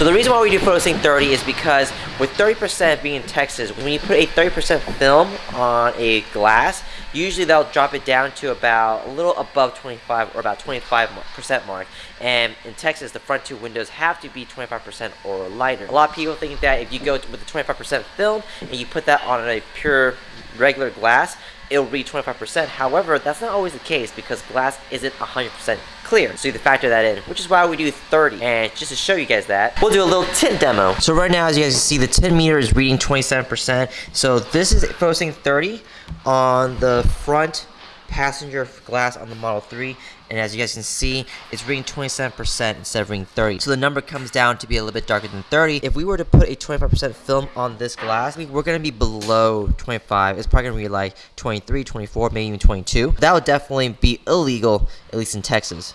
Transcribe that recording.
So the reason why we do photosync 30 is because with 30% being in Texas, when you put a 30% film on a glass, usually they'll drop it down to about a little above 25 or about 25% mark. And in Texas, the front two windows have to be 25% or lighter. A lot of people think that if you go with the 25% film and you put that on a pure regular glass, it'll read 25%. However, that's not always the case because glass isn't 100% clear. So you have to factor that in, which is why we do 30. And just to show you guys that, we'll do a little tint demo. So right now, as you guys can see, the tint meter is reading 27%. So this is posting 30 on the front passenger glass on the Model 3 and as you guys can see it's reading 27% instead of reading 30 so the number comes down to be a little bit darker than 30 if we were to put a 25% film on this glass we're going to be below 25 it's probably going to be like 23 24 maybe even 22 that would definitely be illegal at least in Texas